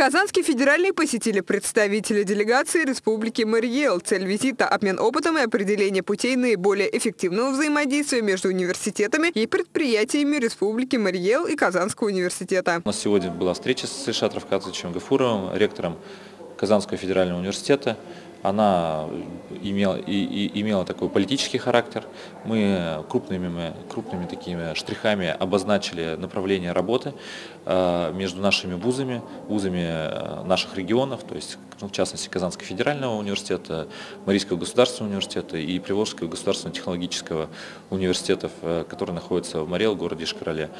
Казанский федеральный посетили представители делегации Республики Мариэл. Цель визита – обмен опытом и определение путей наиболее эффективного взаимодействия между университетами и предприятиями Республики Мариэл и Казанского университета. У нас сегодня была встреча с Ильшат Равкатовичем Гафуровым, ректором Казанского федерального университета. Она имела, и, и, имела такой политический характер. Мы крупными, крупными такими штрихами обозначили направление работы э, между нашими вузами, вузами э, наших регионов, то есть ну, в частности Казанского федерального университета, Марийского государственного университета и Приволжского государственного технологического университетов, э, которые находятся в Марел, городе Шкарале.